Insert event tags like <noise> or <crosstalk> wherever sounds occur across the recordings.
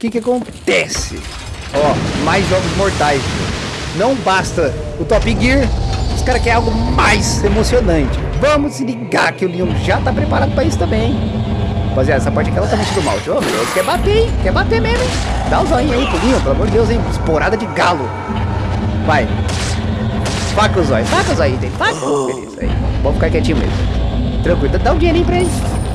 que que acontece? Ó, mais jogos mortais. Não basta o Top Gear, os caras querem algo mais emocionante. Vamos se ligar que o Leon já tá preparado pra isso também. Rapaziada, essa parte aqui ela tá muito mal. Ô, meu Deus, quer bater, hein? Quer bater mesmo, hein? Dá o um aí pro Leon, pelo amor de Deus, hein? Esporada de galo. Vai. Faca o zóio, faca o zóio dele, faca. Beleza, aí. Vamos ficar quietinho mesmo. Tranquilo, dá um dinheirinho pra ele.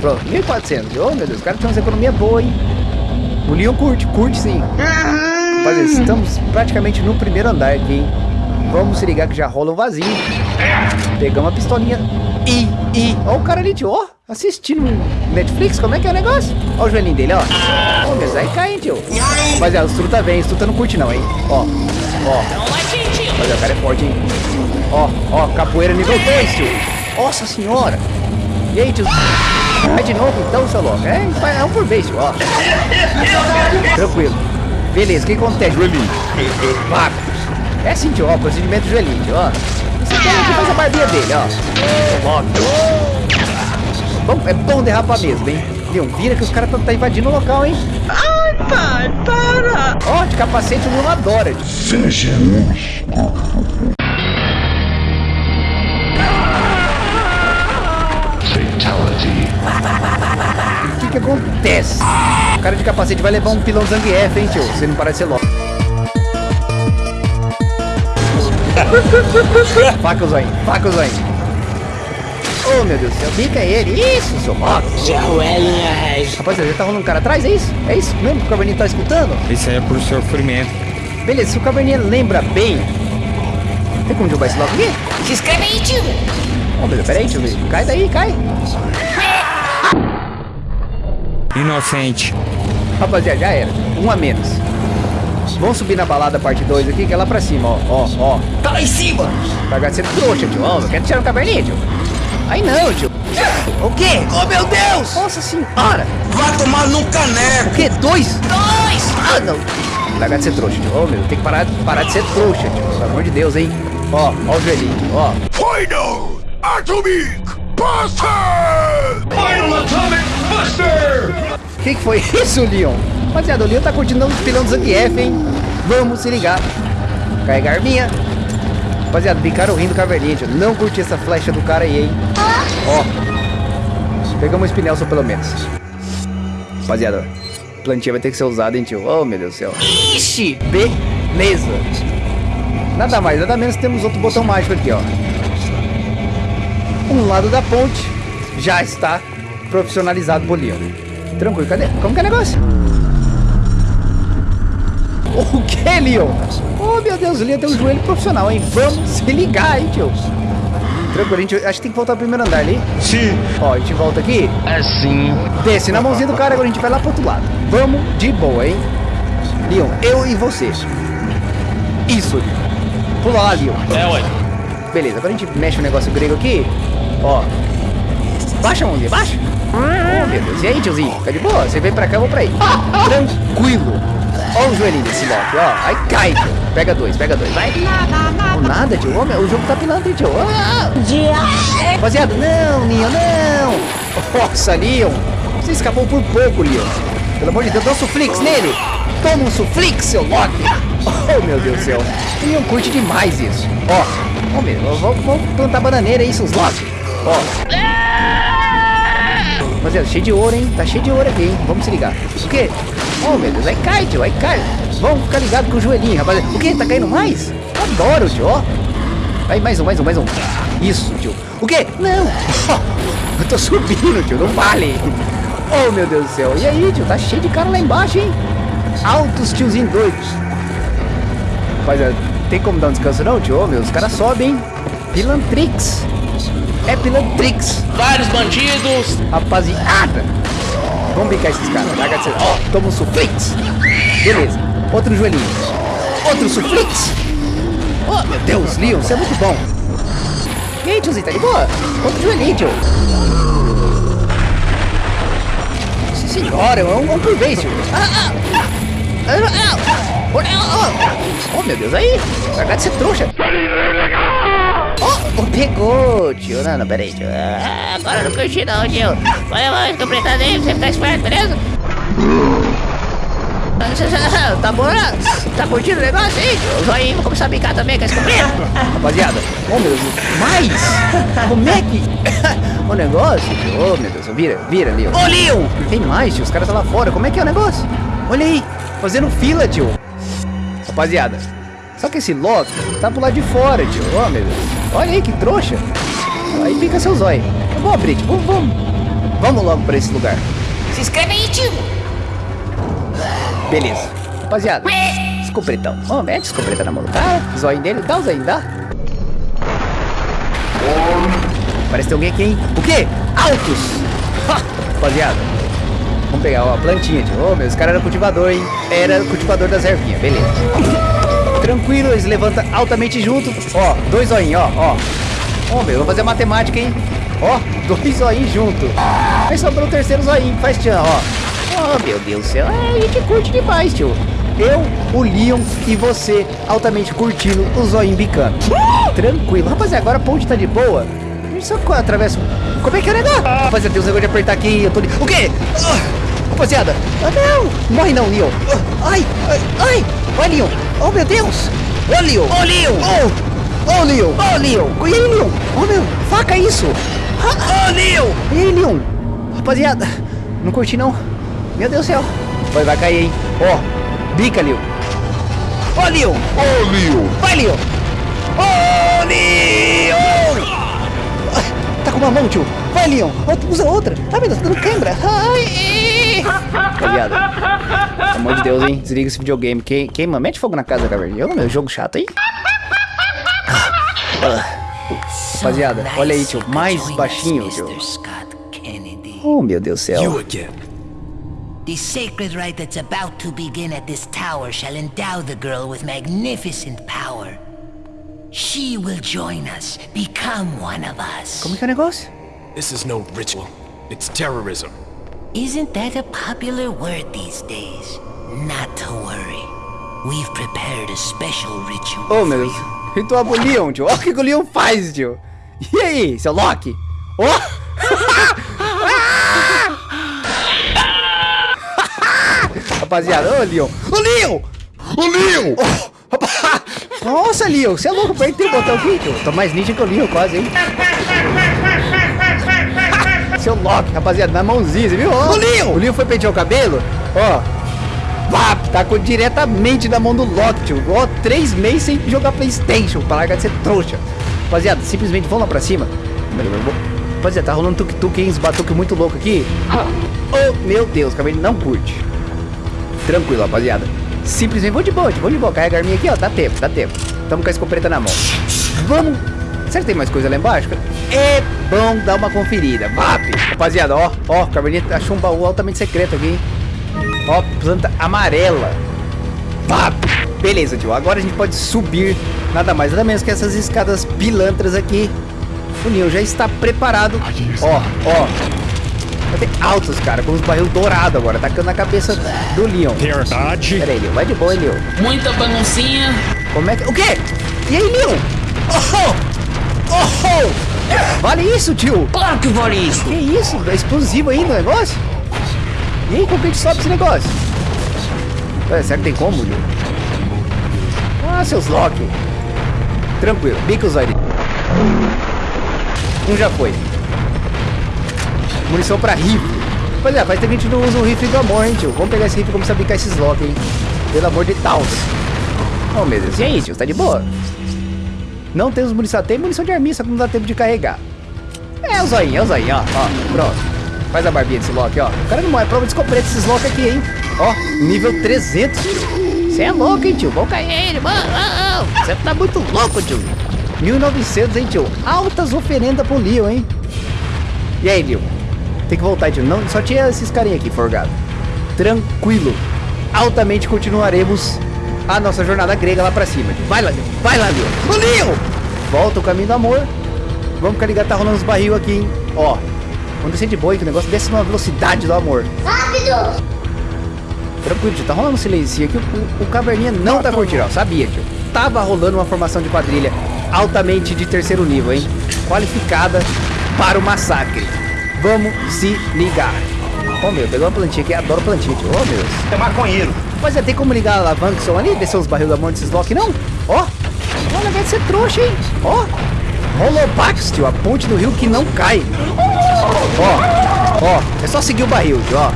Pronto, 1.400. Ô, meu Deus, os caras têm uma economia boa, hein? O Leon curte, curte sim. Rapaziada, estamos praticamente no primeiro andar aqui, hein? Vamos se ligar que já rola um vazio. Pegamos a pistolinha. E, e, ó o cara ali, tio, ó. Assistindo Netflix, como é que é o negócio? Ó o joelhinho dele, ó. Ô, meu, aí cai, hein, tio. Rapaziada, o Stru tá bem, o tá não curte não, hein. Ó, ó. Rapaziada, o cara é forte, hein. Ó, ó, capoeira nível 2, tio. Nossa senhora. E aí, tio? Vai de novo então, seu louco. É, é um por vez, tio, ó. Tranquilo. Beleza, o que acontece? Joelhinho. É assim, tio, ó, procedimento joelhinho, tio, ó. Você tem que faz a barbinha dele, ó. Bom, é bom derrapar mesmo, hein? Leon, vira que os caras tá, tá invadindo o local, hein? Ai, pai, para! Ó, de capacete o Leon adora. tio. O cara de capacete vai levar um pilão Zangief, hein, tio? Você não parece ser louco. <laughs> faca o zoinho, faca o zoinho. Oh, meu Deus do céu, fica é ele. Isso, seu Rock. Joelinha né, Rapaziada, já tá rolando um cara atrás, é isso? É isso mesmo que o Caverninha tá escutando? Isso aí é por sofrimento. Beleza, se o Caverninha lembra bem... Tem como derrubar esse logo aqui? Se inscreve aí, tio. Oh, beleza, peraí, tio. Cai daí, cai. É, Inocente. Rapaziada, já era. Um a menos. Vamos subir na balada parte 2 aqui, que é lá pra cima, ó. Ó, ó. Tá lá em cima! Pagar ser trouxa, tio. Ó, quer tirar no caverninha, tio? Aí não, tio. O quê? Oh, meu Deus! Nossa senhora. Vai tomar no O caneco! quê? Dois? Dois! Ah, não. Largar de ser trouxa, tio. Ô, meu, tem que parar, parar de ser trouxa, tio. Pelo amor de Deus, hein? Ó, ó o joelhinho. Ó. Final Atomic Buster! Final Atomic Buster! O que, que foi isso, Leon? Rapaziada, o Leon tá curtindo os pilão do Zangief, hein? Vamos se ligar. Carregar arminha. Rapaziada, ficaram rindo caverninha. Não curti essa flecha do cara aí, hein? Ó. Pegamos um espinel só pelo menos. Rapaziada, plantinha vai ter que ser usada, hein, tio? Oh, meu Deus do céu. Ixi! Beleza. Nada mais, nada menos, temos outro botão mágico aqui, ó. Um lado da ponte já está profissionalizado Leon. Tranquilo, cadê? Como que é o negócio? O que, Leon? Oh, meu Deus, o Leon tem um joelho profissional, hein? Vamos se ligar, hein, tio? Tranquilo, a gente, acho que tem que voltar pro primeiro andar ali. Sim. Ó, a gente volta aqui. Assim. Desce na mãozinha do cara, agora a gente vai lá pro outro lado. Vamos de boa, hein? Leon, eu e você. Isso, Leon. Pula lá, Leon. É, ué. Beleza, agora a gente mexe o negócio grego aqui. Ó. Baixa mãozinha, baixa. Oh, meu Deus. E aí, tiozinho? Tá de boa? Você vem pra cá, eu vou pra aí. Tranquilo. Ó o joelhinho desse Loki, ó. Aí cai, tio. Pega dois, pega dois. Vai. Oh, nada, tio. Ô, meu, o jogo tá pilantra, hein, tio. Ah. Rapaziada, não, Leon, não. Nossa, Leon. Você escapou por pouco, Leon. Pelo amor de Deus, dá um suflix nele. Toma um suflix, seu Loki. Oh, meu Deus do céu. Leon curte demais isso. Ó. Ó, meu, vamos, vamos plantar bananeira aí, seus Loki. Ó. Rapaziada, cheio de ouro, hein? Tá cheio de ouro aqui, hein? Vamos se ligar. O quê? Oh, meu Deus, aí cai, tio, aí cai. Vamos ficar ligado com o joelhinho, rapaziada. O quê? Tá caindo mais? Adoro, tio, ó. Aí, mais um, mais um, mais um. Isso, tio. O quê? Não. <laughs> Eu tô subindo, tio, não vale. Oh, meu Deus do céu. E aí, tio, tá cheio de cara lá embaixo, hein? Altos tiozinhos doidos. Rapaziada, tem como dar um descanso não, tio? Oh, meu, os caras sobem, hein? Pilantrix. É Pilantrix. Vários bandidos! Rapaziada. Vamos bicar esses caras. Ó, toma um suflix. Beleza. Outro joelhinho. Outro suflix. Oh, meu Deus, Leon, você é muito bom. E aí, tiozinho, tá de boa? Outro joelhinho, tio. Nossa senhora, é um, um por vez, tio. Ah, ah. Oh, oh, oh, meu Deus, aí. Larga de ser trouxa. Oh, pegou, tio. Não, não, peraí, tio. Ah, agora eu não curti não, tio. Vai, vai, fica apertado aí você ficar esperto, beleza? <laughs> Tá bom? Tá curtindo o negócio aí? O zoinho vai começar a brincar também com esse escopeta. Rapaziada, oh meu Deus, mais! Como é que... <laughs> o negócio, tio, oh meu Deus, vira, vira ali, ó. Ô! Tem mais, tio, os caras estão lá fora, como é que é o negócio? Olha aí, fazendo fila, tio. Rapaziada, só que esse Loki tá pro lado de fora, tio, oh meu Deus. Olha aí, que trouxa. Aí pica seu zóio. Eu vou abrir, tio, vamos, vamos. Vamos logo pra esse lugar. Se inscreve aí, tio! Beleza. Rapaziada, escopretão. Vamos, mete escopreta na mão do cara. Zóio dele, dá o zóio, dá. Parece que tem alguém aqui, hein? O quê? Altos! Ha! Rapaziada, vamos pegar ó, a plantinha, tio. Ô, meu, esse cara era cultivador, hein? Era cultivador das ervinhas, beleza. Tranquilo, eles levantam altamente junto. Ó, dois zoinhos, ó, ó. Ó, meu, vou fazer a matemática, hein? Ó, <laughs> dois zoinhos junto. Aí sobrou o terceiro zoinho, faz tchan, ó. Oh, meu Deus do céu. É, a gente curte demais, tio. Eu, o Leon e você altamente curtindo o zoinho bicando. Tranquilo. Rapaziada, agora a ponte tá de boa. A gente só atravessa. Como é que é o negócio? Rapaziada, tem uns negócio de apertar aqui. Eu tô. O quê? Ah, rapaziada. Ah, não. Morre não, Leon. Ah, ai, ai, ai. Ai, Leon. Oh, meu Deus. Ô, Leon. Ô, Leon! Oh, ô, Leon. Ô, Leon. E aí, Leon? Oh, meu. Faca isso. Ô, Leon! E aí, Leon? Rapaziada, não curti não. Meu Deus do céu. Vai, vai cair, hein? Ó, bica, Leon. Ó, Leon. Ô, Leon! Vai, Leon. Ô, Leon. Ah, Tá com uma mão, tio. Vai, Leon. Outra- Usa outra. Ai, meu Deus, tá dando câimbra. Ai. Rapaziada, pelo amor de Deus, hein? Desliga esse videogame. Quem, quem mano, mete fogo na casa, caverninha. Ô, meu, jogo chato, hein? Rapaziada, olha aí, tio. Mais baixinho, tio. Oh, meu Deus do céu. The sacred rite that's about to begin at this tower shall endow the girl with magnificent power. She will join us, become one of us. Como é que é o negócio? This is no ritual. It's terrorism. Isn't that a popular word these days? Not to worry. We've prepared a special ritual Oh, meu Deus. Ritual pro Leon, tio. Olha o que o Leon faz, tio. E aí, seu Loki? Ó! <laughs> Rapaziada, ô Leon. Ô Leon! Ô, Leon! Oh, rapaz. Nossa, Leon, você é louco, apertei o botão aqui, tio. Tô mais ninja que o Leon quase, hein? <laughs> Seu Loki, rapaziada, na mãozinha, você viu? Ó, Ô, Leon! O Leon foi pentear o cabelo, ó. Vap, tacou diretamente na mão do Loki, tio. Ó, três meses sem jogar Playstation, pra largar de ser trouxa. Rapaziada, simplesmente vamos lá pra cima. Rapaziada, tá rolando tuk-tuk, hein? Batuque muito louco aqui. Oh, meu Deus, o cabelo não curte. Tranquilo, rapaziada. Simplesmente vou de boa, vou de boa. Carrega a arminha aqui, ó. Dá tempo, dá tempo. Tamo com a escopeta na mão. Vamos. Será que tem mais coisa lá embaixo? É bom dar uma conferida. Vap! Rapaziada, ó, ó. O Cabernet achou um baú altamente secreto aqui, hein? Ó, planta amarela. Vap! Beleza, tio. Agora a gente pode subir nada mais, nada menos que essas escadas pilantras aqui. O Leon já está preparado. Ó, ó. Vai ter altos, cara, com os barril dourado agora, tacando na cabeça do Leon. Verdade. Pera aí, Leon, vai de boa, hein, Leon. Muita baguncinha. Como é que... O quê? E aí, Leon? Oh! Oh! Vale isso, tio? Claro que vale isso. Que isso? É explosivo ainda o negócio? E aí, como que a gente sobe esse negócio? Ué, será que tem como, Leon? Ah, seus Loki. Tranquilo, bica os olhos. Um já foi. Munição pra rifle. Pois é, faz tempo que a gente não usa o rifle do amor, hein, tio? Vamos pegar esse rifle e começar a bicar esses Loki, hein? Pelo amor de Deus. Oh, meu Deus. E aí, tio? Tá de boa? Não temos munição. Tem munição de arminha, só que não dá tempo de carregar. É o zoinho, é o zoinho, ó. Ó, pronto. Faz a barbinha desse Loki, ó. O cara não morre. Prova de escopeta esses Loki aqui, hein? Ó, nível 300, tio. Você é louco, hein, tio? Vamos cair ele, mano. Você tá muito louco, tio. 1900, hein, tio? Altas oferendas pro Leon, hein? E aí, Leon? Tem que voltar, tio. Não, só tinha esses carinha aqui, forgado. Tranquilo. Altamente continuaremos a nossa jornada grega lá pra cima. Tio. Vai lá, Leon. Vai lá, Leon. Ô, Leon! Volta o caminho do amor. Vamos ligado, tá rolando os barril aqui, hein? Ó. Vamos descer de boa, que o negócio desce numa velocidade do amor. Rápido! Tranquilo, tio. Tá rolando um silêncio aqui. O, o, o caverninha não tá curtindo, ó. Sabia, tio. Tava rolando uma formação de quadrilha altamente de terceiro nível, hein? Qualificada para o massacre. Vamos se ligar. Ô, meu, pegou uma plantinha aqui. Adoro plantinha, tio. Ô, meu. É maconheiro. Mas é, tem como ligar a alavanca que são ali? Descer os barril da mão desses Loki, não? Ó, olha, vai ser trouxa, hein? Ó, Holobax, tio, a ponte do rio que não cai. Ó, ó, é só seguir o barril, tio, ó.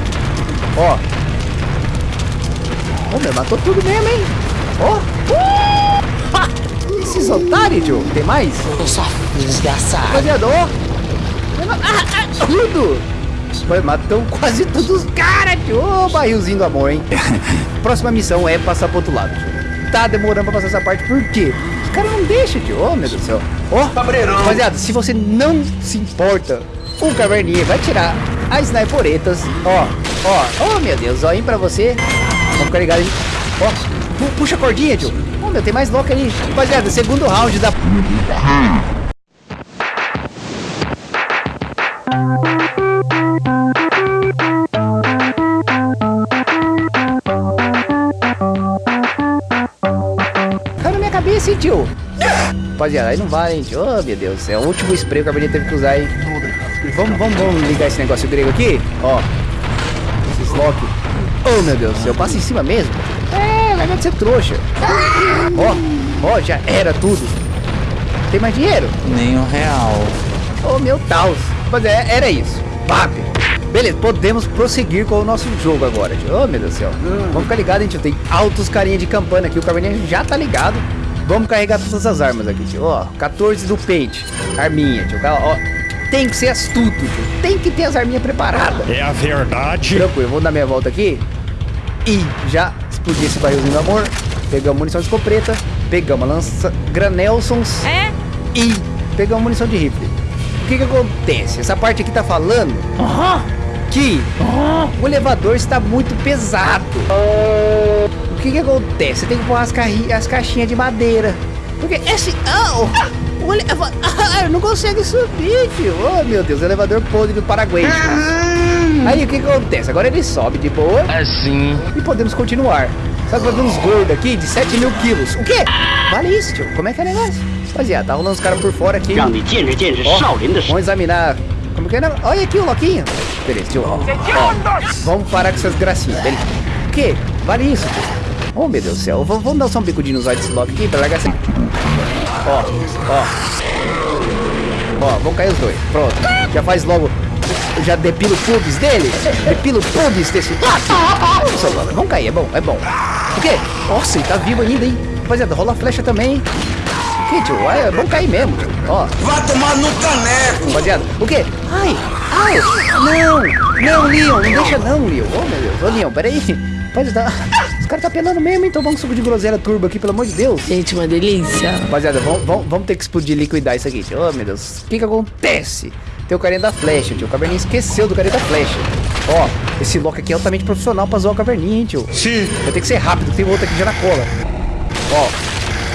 Ó. Ô, meu, matou tudo mesmo, hein? Ó. Uh! Ha! Esses otários, tio. Tem mais? Eu só desgraçado. Rapaziada, ó. Tudo. Foi, matou quase todos os caras, tio. Ô, barrilzinho do amor, hein? <laughs> Próxima missão é passar pro outro lado, tio. Tá demorando pra passar essa parte, por quê? Os caras não deixam, tio. Ô, meu Deus do céu. Ó, rapaziada, se você não se importa, o Caverninha vai tirar as sniperetas. Ó, ó. Oh, meu Deus. Ó, hein pra você. Vamos ficar ligado, hein? Ó, pu- puxa a cordinha, tio. Ô, meu, tem mais louco ali. Rapaziada, segundo round da... Caiu na minha cabeça, hein, tio? Rapaziada, aí não vai, hein, tio? Oh, meu Deus céu. O último spray que a Caverninha teve que usar, hein? Vamos, vamos, vamos ligar esse negócio grego aqui? Ó. Esses lock. Oh, meu Deus do céu. Passa em cima mesmo? É, vai de ser trouxa. Ó, ó, já era tudo. Tem mais dinheiro? Nem um real. Oh, meu Deus. Mas é, era isso. Pap. Beleza, podemos prosseguir com o nosso jogo agora, tio. Oh, meu Deus do céu. Vamos ficar ligado, hein, tio. Tem altos carinha de campana aqui. O caverninha já tá ligado. Vamos carregar todas as armas aqui, tio. Ó, 14 do pente. Arminha, tio. Ó, tem que ser astuto, tio. Tem que ter as arminhas preparadas. É a verdade. Tranquilo, vou dar minha volta aqui. E já explodi esse barrilzinho do amor. Pegamos munição de escopeta. Pegamos a lança Granelsons. É? E pegamos munição de rifle. O que que acontece? Essa parte aqui tá falando que o elevador está muito pesado. O que que acontece? Você tem que pôr as, as caixinhas de madeira. Porque esse... Oh, o elevador... Ah, <laughs> não consegue subir, tio. Oh, meu Deus. Elevador podre do Paraguai. Aí o que que acontece? Agora ele sobe de boa. Assim. E podemos continuar. Tá que vai uns gordos aqui de 7 mil quilos. O quê? Vale isso, tio. Como é que é o negócio? Rapaziada, tá rolando os caras por fora aqui. Ó, vamos examinar. Como que é? Olha aqui o Loquinho. Beleza, tio. Ó, ó. Vamos parar com essas gracinhas. Beleza. O quê? Vale isso, tio. Oh, meu Deus do céu. V vamos dar só um bicudinho nos olhos desse Loki aqui pra largar assim. Ó, ó. Ó, vão cair os dois. Pronto. Já faz logo eu já depilo pubis dele. Depilo pubis desse. Nossa, mano, cair, é bom, é bom. O quê? Nossa, ele tá vivo ainda, hein? Rapaziada, rola a flecha também, hein? O que, tio? É, vamos cair mesmo, tio. Ó. Vai tomar no caneco! Rapaziada, o quê? Ai, ai, não, não, Leon, não deixa não, Leon. Oh, meu Deus, ô, Leon, peraí. Rapaziada, <laughs> os caras tá penando mesmo, então vamos um suco de groselha turbo aqui, pelo amor de Deus. Gente, uma delícia. Rapaziada, vamos, vamos, vamos ter que explodir e liquidar isso aqui, tio. Oh, meu Deus, o que que acontece? Tem o carinha da flecha, tio. O caverninha esqueceu do carinha da flecha. Ó, esse Loki aqui é altamente profissional pra zoar o caverninha, hein, tio. Sim. Vai ter que ser rápido, tem outro aqui já na cola. Ó,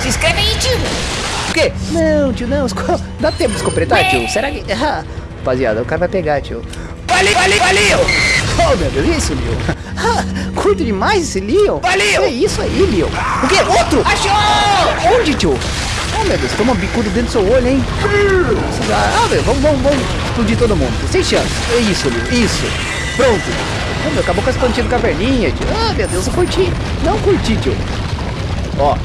Se inscreve aí, tio. o quê? Não, tio, não. <laughs> Dá tempo de escopetar, tio? Será que... Ah, <laughs> rapaziada, o cara vai pegar, tio. Valeu, valeu, valeu! <laughs> Oh, meu Deus, isso, Leon. Ah, curto demais esse Leon. Valeu! É isso aí, Leon. O quê? Outro? Achou! Onde, tio? Oh, meu Deus, toma um bicudo dentro do seu olho, hein? Ah, meu, vamos, vamos, vamos explodir todo mundo. Sem chance. É isso, Leon, isso. Pronto. Oh, meu, acabou com as plantinhas do caverninha, tio. Ah, meu Deus, eu curti. Não curti, tio. Ó,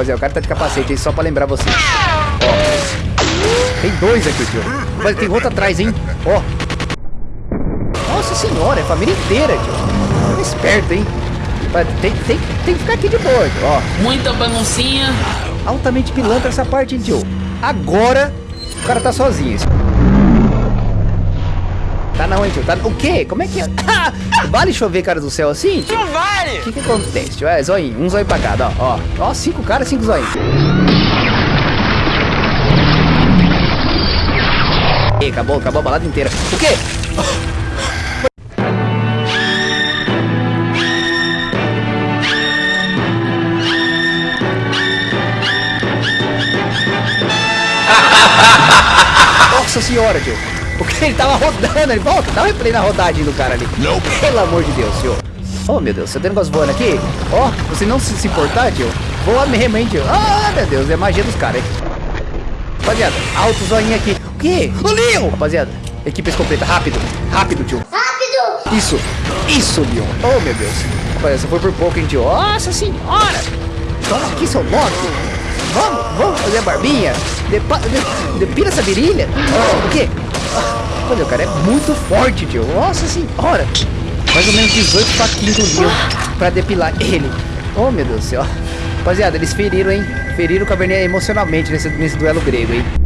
Rapaziada, o cara tá de capacete aí só pra lembrar vocês. Ó. Tem dois aqui, tio. Mas tem outro atrás, hein? Ó. Nossa senhora, é família inteira, tio. Tá esperto, hein? Mas Tem, tem, tem que ficar aqui de boa, tio. Ó. Muita baguncinha. Altamente pilantra essa parte, hein, tio. Agora, o cara tá sozinho. Tá não, hein, tio? Tá... O quê? Como é que é? <laughs> vale chover, cara do céu, assim? Não vale! O que que acontece, tio? É, zóio, um zóio pra cada, ó. Ó, ó cinco caras, cinco zóio. Ih, acabou, acabou a balada inteira. O quê? Rodando, ele volta, dá um replay na rodagem do cara ali. Não. Pelo amor de Deus, tio. Oh, meu Deus, você tem negócio voando aqui? Ó, você não se, se importar, tio? Voa mesmo, hein, tio? Ah, meu Deus, é magia dos caras, hein? Rapaziada, alto zoinho aqui. O quê? O Leon! Rapaziada, equipe escopeta, rápido, rápido, tio. Rápido! Isso, isso, Leon. Oh, meu Deus. Rapaz, essa foi por pouco, hein, tio? Nossa senhora! Toma aqui, seu Loki. Vamos, vamos fazer a barbinha. Depa, de, depila essa virilha. O quê? Olha, o cara é muito forte, tio. Nossa senhora. Mais ou menos 18 faquinhos do Leon pra depilar ele. Oh, meu Deus do céu. Rapaziada, eles feriram, hein? Feriram o Caverninha emocionalmente nesse, nesse duelo grego, hein?